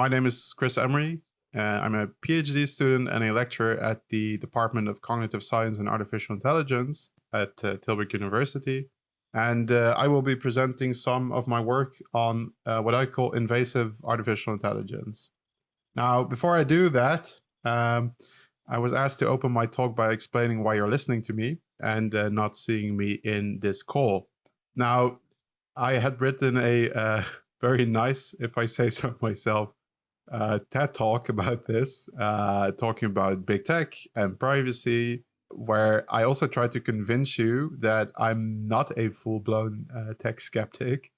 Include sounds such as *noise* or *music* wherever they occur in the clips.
My name is Chris Emmery. Uh, I'm a PhD student and a lecturer at the Department of Cognitive Science and Artificial Intelligence at uh, Tilburg University. And uh, I will be presenting some of my work on uh, what I call invasive artificial intelligence. Now, before I do that, um, I was asked to open my talk by explaining why you're listening to me and uh, not seeing me in this call. Now, I had written a uh, *laughs* very nice, if I say so *laughs* myself, uh, TED talk *laughs* about this, uh, talking about big tech and privacy, where I also try to convince you that I'm not a full-blown uh, tech skeptic,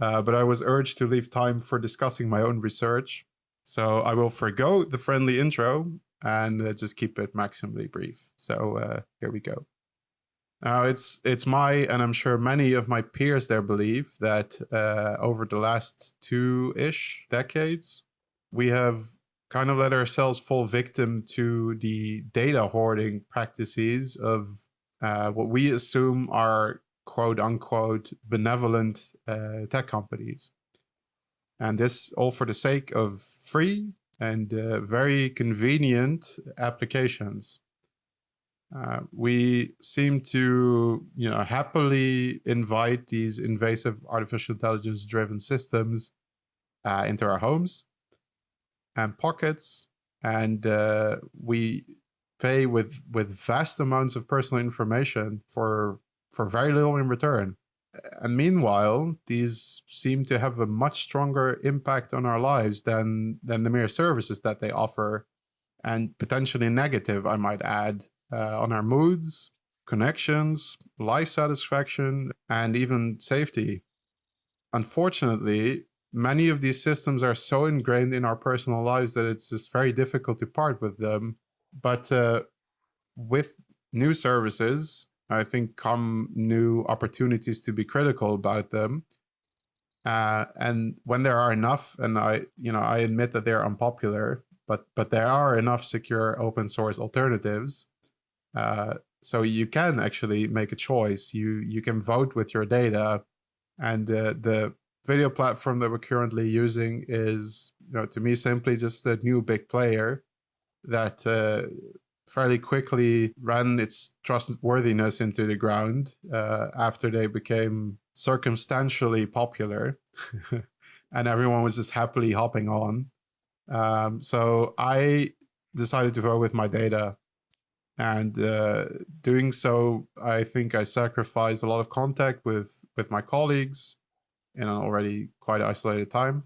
uh, but I was urged to leave time for discussing my own research. So I will forego the friendly intro and uh, just keep it maximally brief. So uh, here we go. Now, it's it's my and I'm sure many of my peers there believe that over the last two-ish decades, we have kind of let ourselves fall victim to the data hoarding practices of uh, what we assume are quote unquote benevolent uh, tech companies. And this all for the sake of free and uh, very convenient applications. Uh, we seem to, you know, happily invite these invasive artificial intelligence driven systems uh, into our homes and pockets, and uh, we pay with with vast amounts of personal information for for very little in return. And meanwhile, these seem to have a much stronger impact on our lives than than the mere services that they offer, and potentially negative, I might add, uh, on our moods, connections, life satisfaction, and even safety. Unfortunately, many of these systems are so ingrained in our personal lives that it's just very difficult to part with them. But uh, with new services, I think come new opportunities to be critical about them. Uh, and when there are enough, and I, you know, I admit that they're unpopular, but but there are enough secure open source alternatives uh, so you can actually make a choice. You you can vote with your data, and uh, the video platform that we're currently using is, you know, to me simply just a new big player that uh, fairly quickly ran its trustworthiness into the ground uh, after they became circumstantially popular, *laughs* and everyone was just happily hopping on. Um, so I decided to vote with my data and uh, doing so, I think I sacrificed a lot of contact with with my colleagues in an already quite isolated time.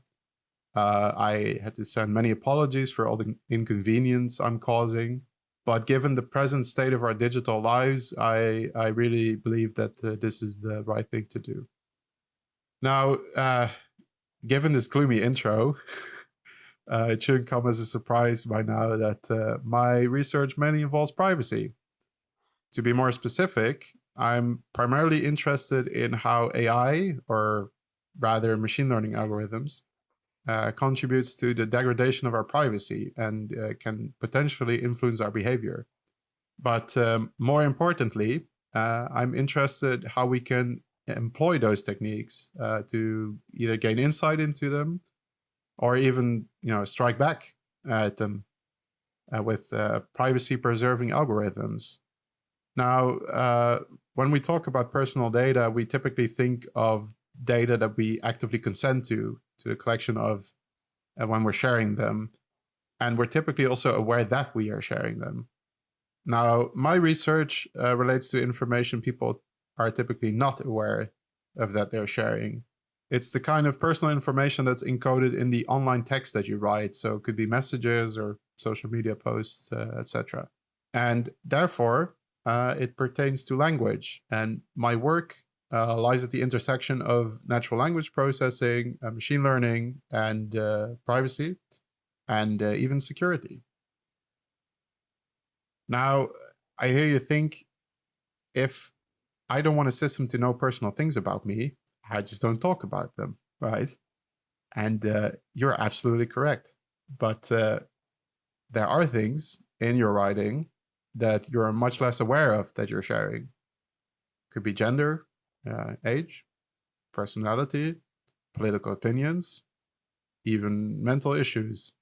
Uh, I had to send many apologies for all the inconvenience I'm causing. But given the present state of our digital lives, I, I really believe that uh, this is the right thing to do. Now, uh, given this gloomy intro, *laughs* Uh, it shouldn't come as a surprise by now that uh, my research mainly involves privacy. To be more specific, I'm primarily interested in how AI, or rather machine learning algorithms, uh, contributes to the degradation of our privacy and uh, can potentially influence our behavior. But um, more importantly, uh, I'm interested how we can employ those techniques uh, to either gain insight into them or even you know strike back at them uh, with uh, privacy preserving algorithms. Now, when we talk about personal data, we typically think of data that we actively consent to, to the collection of uh, when we're sharing them. And we're typically also aware that we are sharing them. Now, my research uh, relates to information people are typically not aware of that they're sharing. It's the kind of personal information that's encoded in the online text that you write. So it could be messages or social media posts, uh, etc. And therefore, uh, it pertains to language. And my work uh, lies at the intersection of natural language processing, uh, machine learning, and uh, privacy, and uh, even security. Now, I hear you think, if I don't want a system to know personal things about me, I just don't talk about them, right? And uh, you're absolutely correct. But uh, there are things in your writing that you're much less aware of that you're sharing. Could be gender, uh, age, personality, political opinions, even mental issues.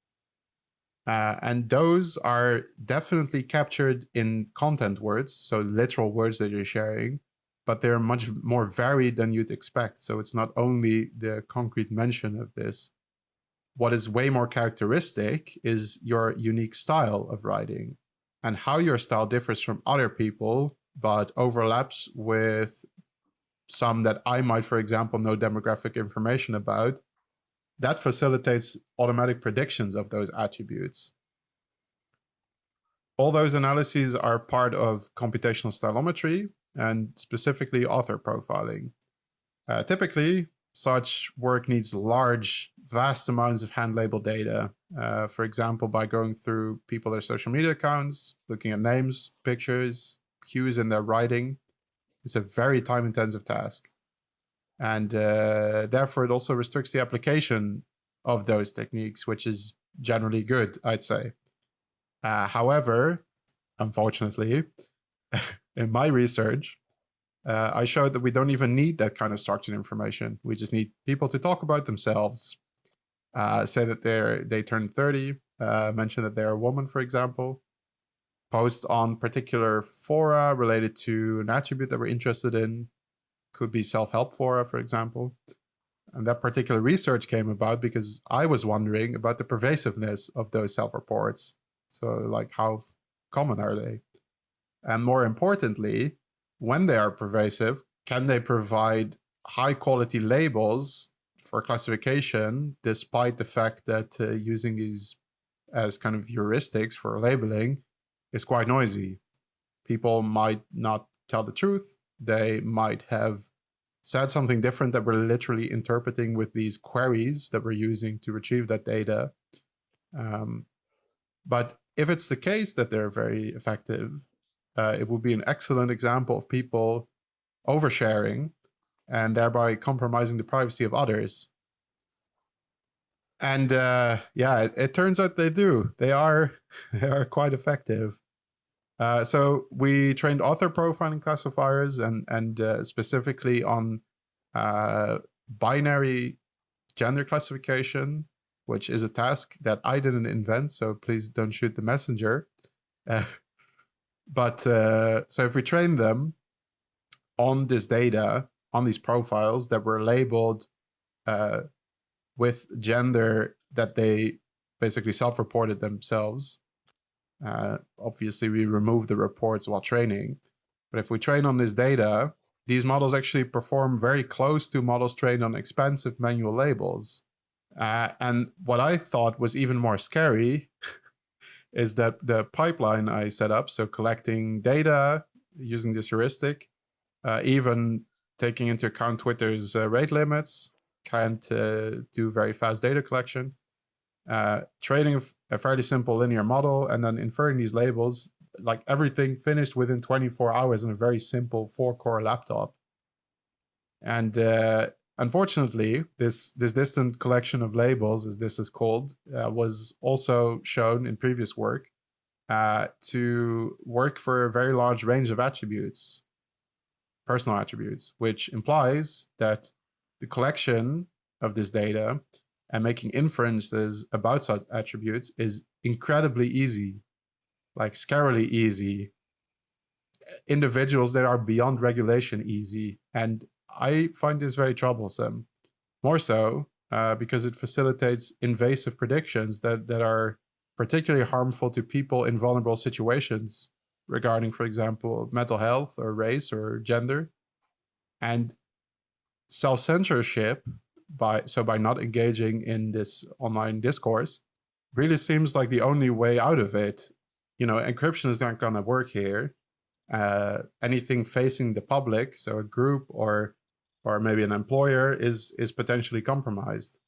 Uh, and those are definitely captured in content words, so literal words that you're sharing, but they're much more varied than you'd expect. So it's not only the concrete mention of this. What is way more characteristic is your unique style of writing and how your style differs from other people, but overlaps with some that I might, for example, know demographic information about that facilitates automatic predictions of those attributes. All those analyses are part of computational stylometry and specifically author profiling. Uh, typically, such work needs large, vast amounts of hand-labeled data. Uh, for example, by going through people their social media accounts, looking at names, pictures, cues in their writing. It's a very time-intensive task. And uh, therefore, it also restricts the application of those techniques, which is generally good, I'd say. Uh, however, unfortunately, *laughs* in my research, uh, I showed that we don't even need that kind of structured information. We just need people to talk about themselves, uh, say that they're they turned 30, uh, mention that they're a woman, for example, post on particular fora related to an attribute that we're interested in, could be self-help fora, for example. And that particular research came about because I was wondering about the pervasiveness of those self-reports. So like how common are they? And more importantly, when they are pervasive, can they provide high quality labels for classification, despite the fact that uh, using these as kind of heuristics for labeling is quite noisy. People might not tell the truth they might have said something different that we're literally interpreting with these queries that we're using to retrieve that data. Um, but if it's the case that they're very effective, uh, it would be an excellent example of people oversharing and thereby compromising the privacy of others. And uh, yeah, it, it, turns out they do. They are *laughs* they are quite effective. Uh, so we trained author profiling classifiers and, and uh, specifically on uh, binary gender classification, which is a task that I didn't invent. So please don't shoot the messenger. Uh, *laughs* but uh, so if we train them on this data, on these profiles that were labeled with gender that they basically self-reported themselves, uh, obviously, we remove the reports while training. But if we train on this data, these models actually perform very close to models trained on expensive manual labels. Uh, and what I thought was even more scary *laughs* is that the pipeline I set up, so collecting data using this heuristic, uh, even taking into account Twitter's uh, rate limits, can't uh, do very fast data collection uh, training a fairly simple linear model and then inferring these labels, like everything finished within 24 hours in a very simple four core laptop. And uh, unfortunately, this, this distant collection of labels, as this is called, uh, was also shown in previous work uh, to work for a very large range of attributes, personal attributes, which implies that the collection of this data and making inferences about such attributes is incredibly easy, like scarily easy. Individuals that are beyond regulation easy. And I find this very troublesome. More so uh, because it facilitates invasive predictions that, that are particularly harmful to people in vulnerable situations regarding, for example, mental health or race or gender. And self-censorship by so by not engaging in this online discourse really seems like the only way out of it. You know, encryption is not going to work here. Uh, anything facing the public, so a group or or maybe an employer, is is potentially compromised.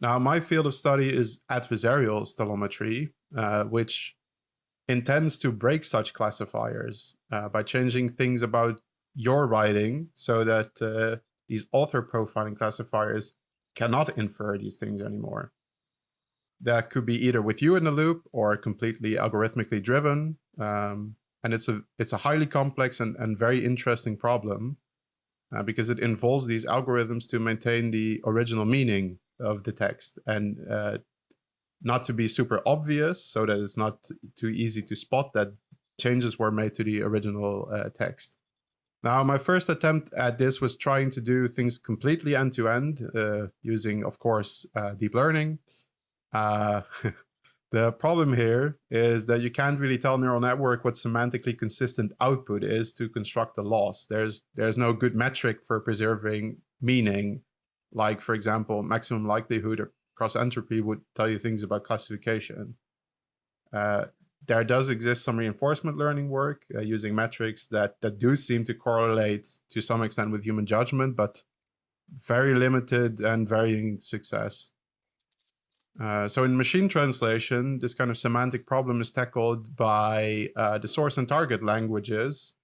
Now, my field of study is adversarial stylometry, uh, which intends to break such classifiers uh, by changing things about your writing so that uh, these author profiling classifiers cannot infer these things anymore. That could be either with you in the loop or completely algorithmically driven. Um, and it's a, it's a highly complex and, and very interesting problem uh, because it involves these algorithms to maintain the original meaning of the text and uh, not to be super obvious so that it's not too easy to spot that changes were made to the original uh, text. Now, my first attempt at this was trying to do things completely end-to-end -end, uh, using, of course, uh, deep learning. Uh, *laughs* the problem here is that you can't really tell neural network what semantically consistent output is to construct a loss. There's, there's no good metric for preserving meaning, like, for example, maximum likelihood or cross entropy would tell you things about classification. There does exist some reinforcement learning work uh, using metrics that, that do seem to correlate to some extent with human judgment, but very limited and varying success. Uh, so in machine translation, this kind of semantic problem is tackled by uh, the source and target languages,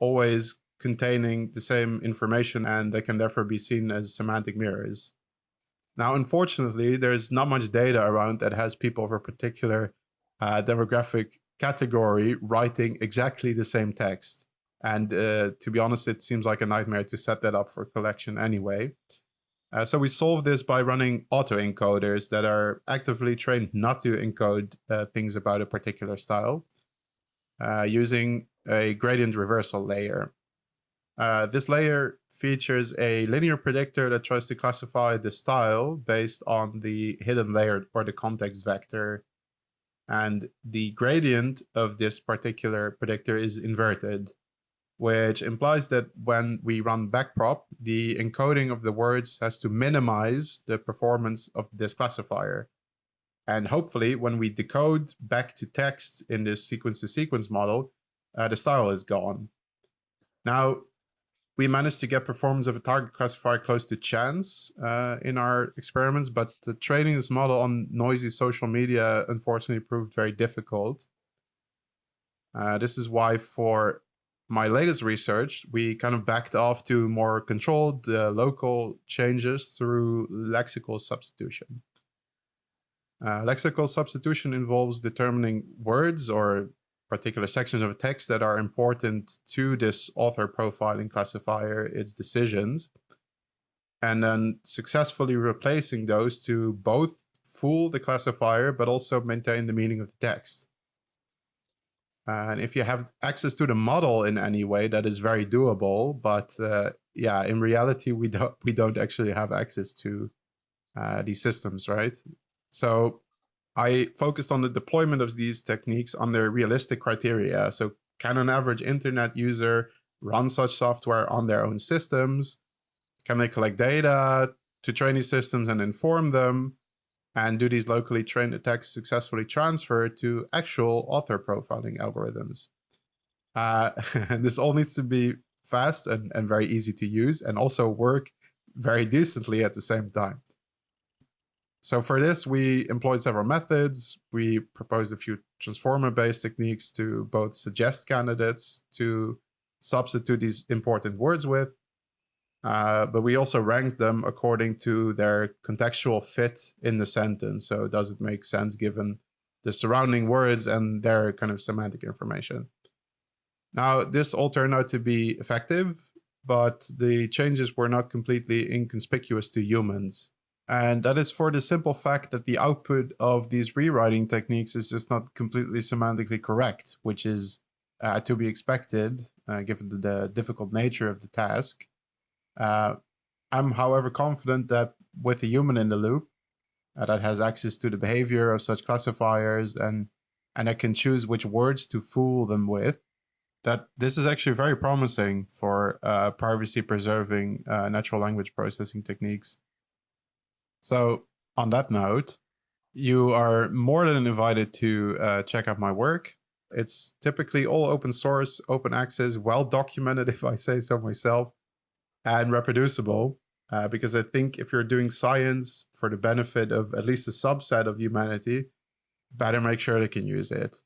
always containing the same information and they can therefore be seen as semantic mirrors. Now, unfortunately, there's not much data around that has people of a particular uh, demographic category writing exactly the same text. And uh, to be honest, it seems like a nightmare to set that up for collection anyway. Uh, so we solve this by running autoencoders that are actively trained not to encode uh, things about a particular style uh, using a gradient reversal layer. Uh, this layer features a linear predictor that tries to classify the style based on the hidden layer or the context vector and the gradient of this particular predictor is inverted, which implies that when we run backprop, the encoding of the words has to minimize the performance of this classifier. And hopefully, when we decode back to text in this sequence-to-sequence -sequence model, uh, the style is gone. Now, we managed to get performance of a target classifier close to chance uh, in our experiments, but the training this model on noisy social media unfortunately proved very difficult. Uh, this is why for my latest research, we kind of backed off to more controlled uh, local changes through lexical substitution. Uh, lexical substitution involves determining words or particular sections of text that are important to this author profiling classifier, its decisions, and then successfully replacing those to both fool the classifier, but also maintain the meaning of the text. And if you have access to the model in any way, that is very doable. But uh, yeah, in reality, we don't we don't actually have access to uh, these systems, right? So I focused on the deployment of these techniques under realistic criteria. So can an average internet user run such software on their own systems? Can they collect data to train these systems and inform them? And do these locally trained attacks successfully transfer to actual author profiling algorithms? Uh, and *laughs* this all needs to be fast and, and very easy to use and also work very decently at the same time. So for this, we employed several methods. We proposed a few transformer-based techniques to both suggest candidates to substitute these important words with, uh, but we also ranked them according to their contextual fit in the sentence. So does it make sense given the surrounding words and their kind of semantic information? Now, this all turned out to be effective, but the changes were not completely inconspicuous to humans. And that is for the simple fact that the output of these rewriting techniques is just not completely semantically correct, which is uh, to be expected uh, given the, difficult nature of the task. Uh, I'm, however, confident that with a human in the loop uh, that has access to the behavior of such classifiers and, and I can choose which words to fool them with, that this is actually very promising for uh, privacy preserving uh, natural language processing techniques. So on that note, you are more than invited to uh, check out my work. It's typically all open source, open access, well documented, *laughs* if I say so myself, and reproducible. Uh, because I think if you're doing science for the benefit of at least a subset of humanity, better make sure they can use it.